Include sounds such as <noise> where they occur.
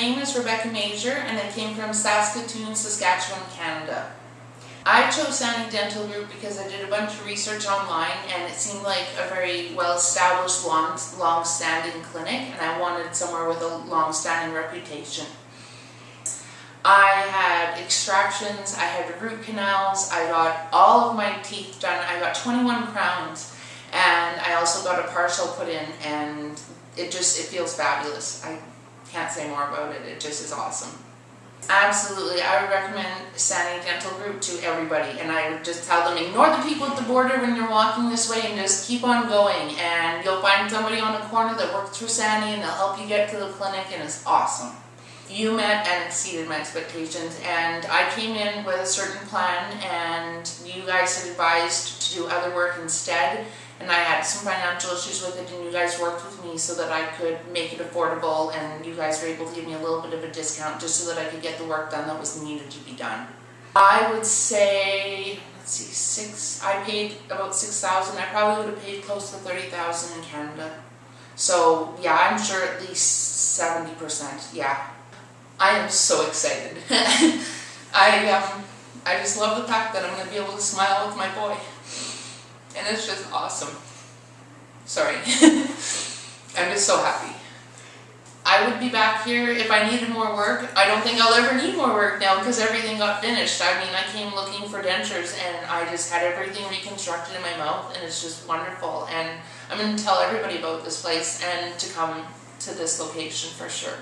name is Rebecca Major and I came from Saskatoon, Saskatchewan, Canada. I chose Sani Dental Group because I did a bunch of research online and it seemed like a very well-established, long, long-standing clinic and I wanted somewhere with a long-standing reputation. I had extractions, I had root canals, I got all of my teeth done, I got 21 crowns and I also got a partial put in and it just, it feels fabulous. I can't say more about it, it just is awesome. Absolutely, I would recommend Sani Dental Group to everybody and I would just tell them ignore the people at the border when you're walking this way and just keep on going and you'll find somebody on the corner that works through Sani and they'll help you get to the clinic and it's awesome. You met and exceeded my expectations and I came in with a certain plan and you guys had advised to do other work instead and I had some financial issues with it and you guys worked with me so that I could make it affordable and you guys were able to give me a little bit of a discount just so that I could get the work done that was needed to be done. I would say, let's see, six, I paid about 6000 I probably would have paid close to 30000 in Canada. So yeah, I'm sure at least 70%, yeah. I am so excited. <laughs> I, um, I just love the fact that I'm going to be able to smile with my boy and it's just awesome. Sorry. <laughs> I'm just so happy. I would be back here if I needed more work. I don't think I'll ever need more work now because everything got finished. I mean, I came looking for dentures and I just had everything reconstructed in my mouth and it's just wonderful. And I'm going to tell everybody about this place and to come to this location for sure.